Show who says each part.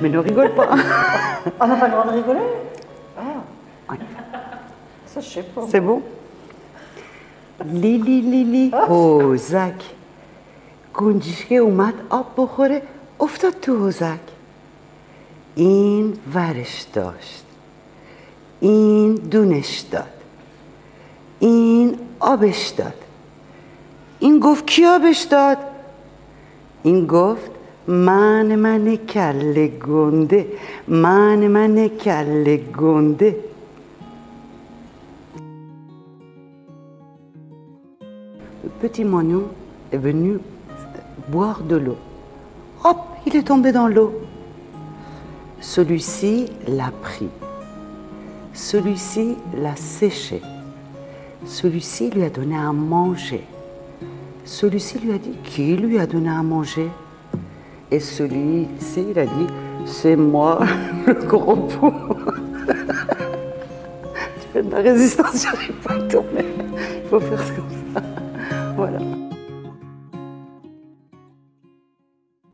Speaker 1: Mais ne rigole pas.
Speaker 2: On n'a pas le droit de rigoler Ah. Ça, je sais pas.
Speaker 1: C'est bon لیلی لیلی حوزک گنجشکه اومد آب بخوره افتاد تو حوزک این ورش داشت این دونش داد این آبش داد این گفت کی آبش داد این گفت Mane mane kalle mane mane kalle. Le petit moineau est venu boire de l'eau. Hop, il est tombé dans l'eau. Celui-ci l'a pris. Celui-ci l'a séché. Celui-ci lui a donné à manger. Celui-ci lui a dit Qui lui a donné à manger et celui-ci, il a dit c'est moi, le gros pot. tu fais de la résistance, j'arrive pas à tourner. Il faut faire comme ça.